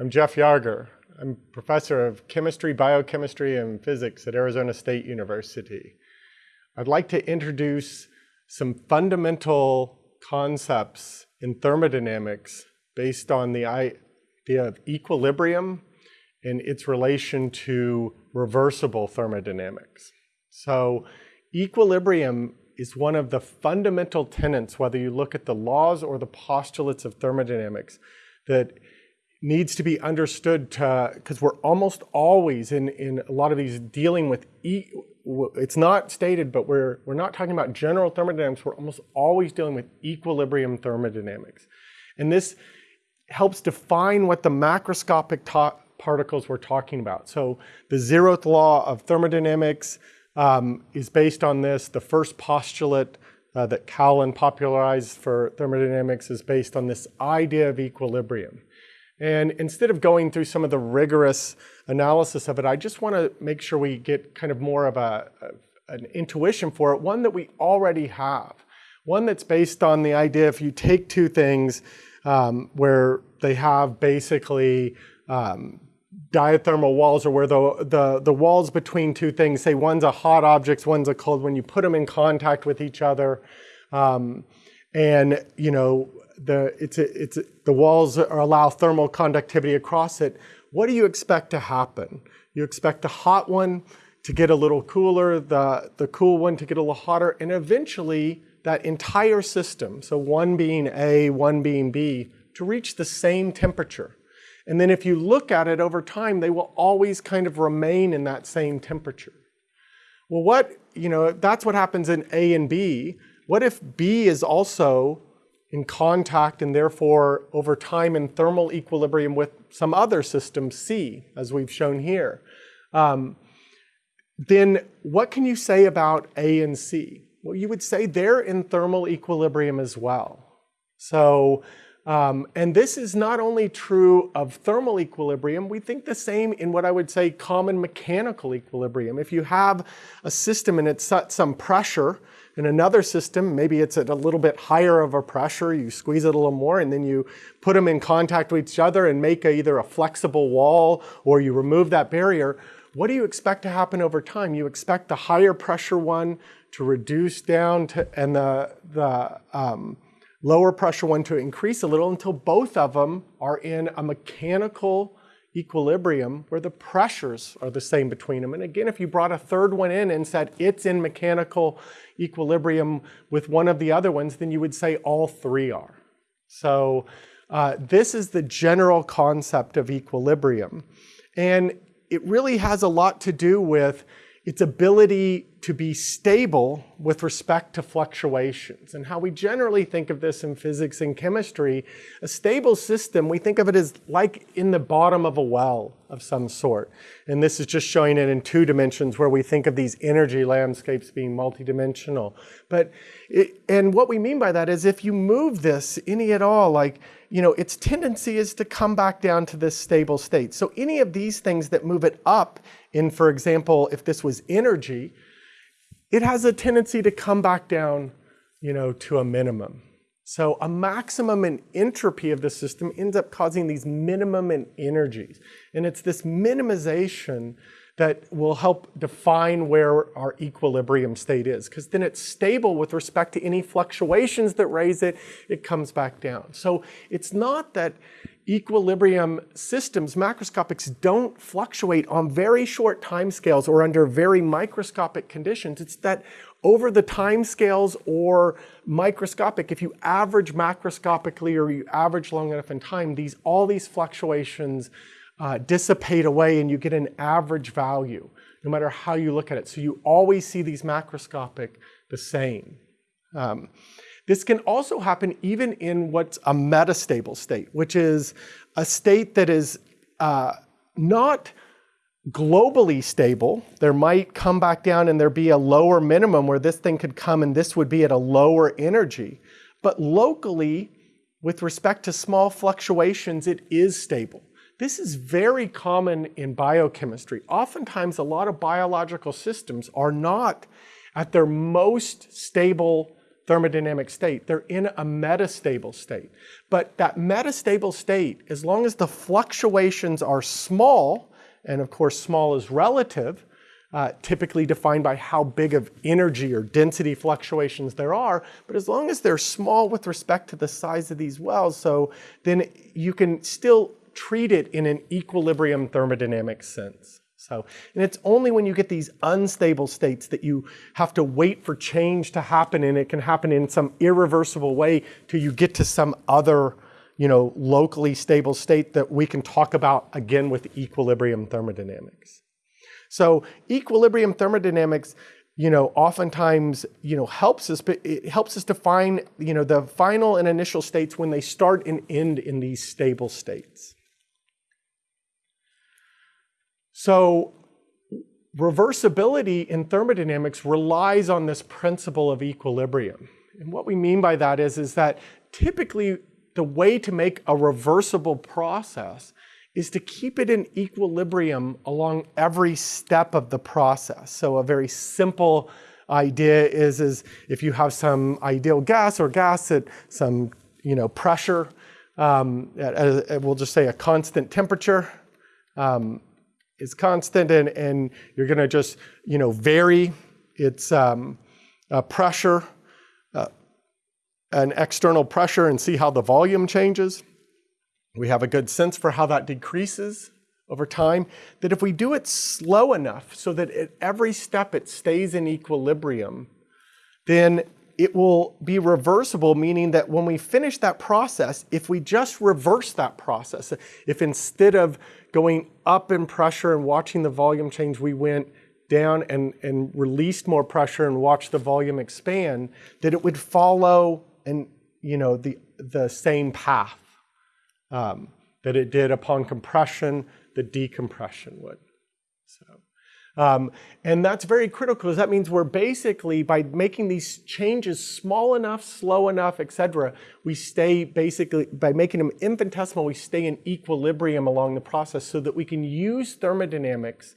I'm Jeff Yarger. I'm professor of chemistry, biochemistry, and physics at Arizona State University. I'd like to introduce some fundamental concepts in thermodynamics based on the idea of equilibrium and its relation to reversible thermodynamics. So equilibrium is one of the fundamental tenets, whether you look at the laws or the postulates of thermodynamics, that needs to be understood because we're almost always in, in a lot of these dealing with, e it's not stated, but we're, we're not talking about general thermodynamics, we're almost always dealing with equilibrium thermodynamics. And this helps define what the macroscopic particles we're talking about. So the zeroth law of thermodynamics, um, is based on this. The first postulate uh, that Callen popularized for thermodynamics is based on this idea of equilibrium. And instead of going through some of the rigorous analysis of it, I just want to make sure we get kind of more of a, a, an intuition for it, one that we already have. One that's based on the idea if you take two things um, where they have basically um, diathermal walls or where the, the, the walls between two things, say one's a hot object, one's a cold, when you put them in contact with each other, um, and you know, the, it's a, it's a, the walls allow thermal conductivity across it, what do you expect to happen? You expect the hot one to get a little cooler, the, the cool one to get a little hotter, and eventually that entire system, so one being A, one being B, to reach the same temperature. And then if you look at it over time, they will always kind of remain in that same temperature. Well, what, you know, that's what happens in A and B. What if B is also in contact and therefore over time in thermal equilibrium with some other system, C, as we've shown here? Um, then what can you say about A and C? Well, you would say they're in thermal equilibrium as well. So um, and this is not only true of thermal equilibrium, we think the same in what I would say common mechanical equilibrium. If you have a system and it's at some pressure, in another system, maybe it's at a little bit higher of a pressure, you squeeze it a little more, and then you put them in contact with each other and make a, either a flexible wall or you remove that barrier, what do you expect to happen over time? You expect the higher pressure one to reduce down to, and the, the um, lower pressure one to increase a little until both of them are in a mechanical equilibrium where the pressures are the same between them. And again, if you brought a third one in and said it's in mechanical equilibrium with one of the other ones, then you would say all three are. So uh, this is the general concept of equilibrium. And it really has a lot to do with its ability to be stable with respect to fluctuations. And how we generally think of this in physics and chemistry, a stable system, we think of it as like in the bottom of a well of some sort. And this is just showing it in two dimensions where we think of these energy landscapes being multidimensional. But, it, and what we mean by that is if you move this any at all, like, you know, its tendency is to come back down to this stable state. So any of these things that move it up in, for example, if this was energy, it has a tendency to come back down, you know, to a minimum. So a maximum in entropy of the system ends up causing these minimum in energies. And it's this minimization that will help define where our equilibrium state is because then it's stable with respect to any fluctuations that raise it, it comes back down. So it's not that equilibrium systems, macroscopics, don't fluctuate on very short time scales or under very microscopic conditions. It's that over the time scales or microscopic, if you average macroscopically or you average long enough in time, these all these fluctuations uh, dissipate away and you get an average value, no matter how you look at it. So you always see these macroscopic the same. Um, this can also happen even in what's a metastable state, which is a state that is uh, not globally stable. There might come back down and there be a lower minimum where this thing could come and this would be at a lower energy. But locally, with respect to small fluctuations, it is stable. This is very common in biochemistry. Oftentimes, a lot of biological systems are not at their most stable thermodynamic state. They're in a metastable state. But that metastable state, as long as the fluctuations are small, and of course small is relative, uh, typically defined by how big of energy or density fluctuations there are, but as long as they're small with respect to the size of these wells, so then you can still treat it in an equilibrium thermodynamic sense. So, and it's only when you get these unstable states that you have to wait for change to happen, and it can happen in some irreversible way till you get to some other, you know, locally stable state that we can talk about again with equilibrium thermodynamics. So equilibrium thermodynamics, you know, oftentimes, you know, helps us, but it helps us define, you know, the final and initial states when they start and end in these stable states. So reversibility in thermodynamics relies on this principle of equilibrium. And what we mean by that is, is that typically the way to make a reversible process is to keep it in equilibrium along every step of the process. So a very simple idea is, is if you have some ideal gas or gas at some you know, pressure, um, at, at, we'll just say a constant temperature, um, is constant and, and you're going to just you know vary its um, uh, pressure, uh, an external pressure and see how the volume changes. We have a good sense for how that decreases over time, that if we do it slow enough so that at every step it stays in equilibrium, then it will be reversible, meaning that when we finish that process, if we just reverse that process, if instead of going up in pressure and watching the volume change, we went down and, and released more pressure and watched the volume expand, that it would follow and you know the, the same path um, that it did upon compression, the decompression would. So. Um, and that's very critical because that means we're basically, by making these changes small enough, slow enough, etc., we stay basically, by making them infinitesimal, we stay in equilibrium along the process so that we can use thermodynamics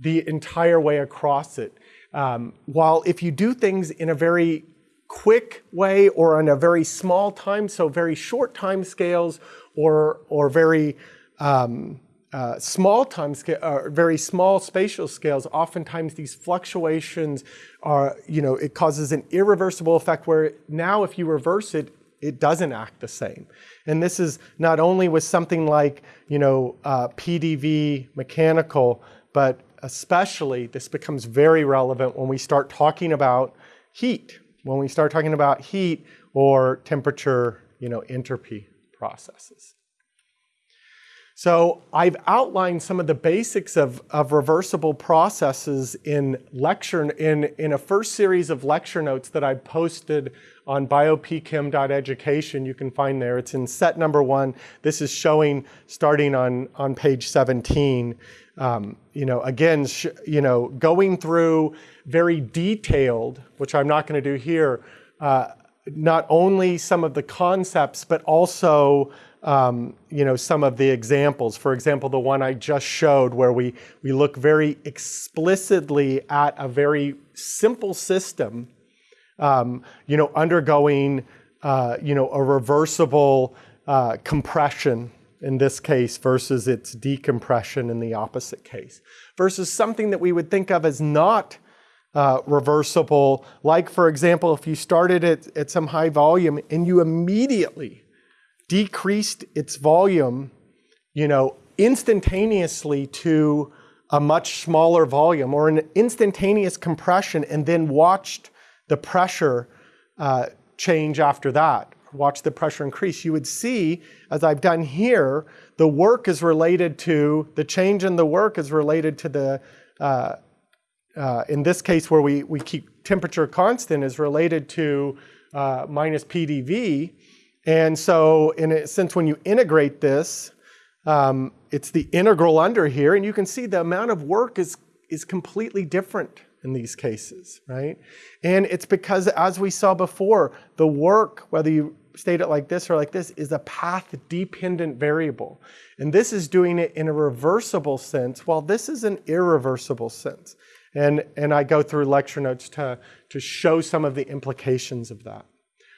the entire way across it. Um, while if you do things in a very quick way or on a very small time, so very short time scales or, or very um, uh, small time scale, uh, very small spatial scales, oftentimes these fluctuations are, you know, it causes an irreversible effect where now if you reverse it, it doesn't act the same. And this is not only with something like, you know, uh, PDV mechanical, but especially this becomes very relevant when we start talking about heat, when we start talking about heat or temperature, you know, entropy processes. So I've outlined some of the basics of, of reversible processes in lecture in, in a first series of lecture notes that I posted on biopchem.education. You can find there. It's in set number one. This is showing starting on, on page 17. Um, you know, again, you know, going through very detailed, which I'm not going to do here, uh, not only some of the concepts, but also um, you know, some of the examples. For example, the one I just showed where we, we look very explicitly at a very simple system, um, you know, undergoing, uh, you know, a reversible uh, compression in this case versus its decompression in the opposite case, versus something that we would think of as not uh, reversible, like for example, if you started at, at some high volume and you immediately decreased its volume, you know, instantaneously to a much smaller volume or an instantaneous compression and then watched the pressure uh, change after that, watch the pressure increase, you would see, as I've done here, the work is related to, the change in the work is related to the, uh, uh, in this case where we, we keep temperature constant is related to uh, minus PDV, and so in a sense, when you integrate this, um, it's the integral under here, and you can see the amount of work is, is completely different in these cases, right? And it's because, as we saw before, the work, whether you state it like this or like this, is a path-dependent variable. And this is doing it in a reversible sense, while this is an irreversible sense. And, and I go through lecture notes to, to show some of the implications of that.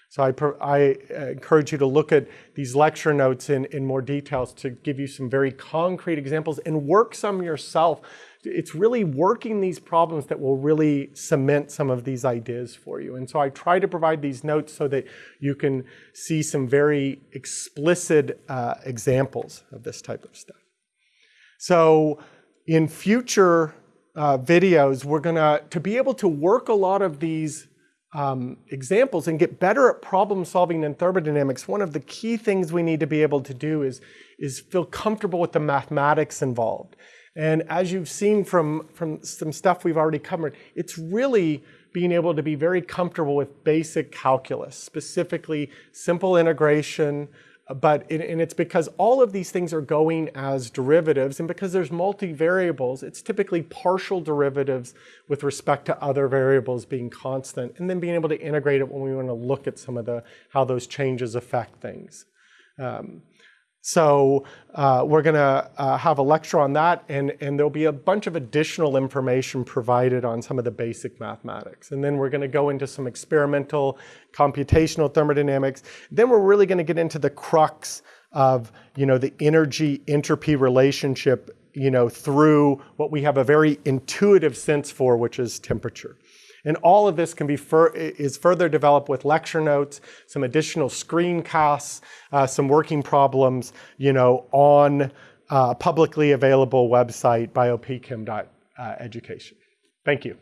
So I, I uh, encourage you to look at these lecture notes in, in more details to give you some very concrete examples and work some yourself. It's really working these problems that will really cement some of these ideas for you. And so I try to provide these notes so that you can see some very explicit uh, examples of this type of stuff. So in future uh, videos, we're gonna, to be able to work a lot of these um, examples and get better at problem solving in thermodynamics, one of the key things we need to be able to do is, is feel comfortable with the mathematics involved. And as you've seen from, from some stuff we've already covered, it's really being able to be very comfortable with basic calculus, specifically simple integration, but and it's because all of these things are going as derivatives and because there's multivariables it's typically partial derivatives with respect to other variables being constant and then being able to integrate it when we want to look at some of the how those changes affect things. Um, so uh, we're going to uh, have a lecture on that, and, and there'll be a bunch of additional information provided on some of the basic mathematics. And then we're going to go into some experimental computational thermodynamics. Then we're really going to get into the crux of you know, the energy-entropy relationship you know, through what we have a very intuitive sense for, which is temperature. And all of this can be fur is further developed with lecture notes, some additional screencasts, uh, some working problems, you know, on uh, publicly available website biopchem.education. Thank you.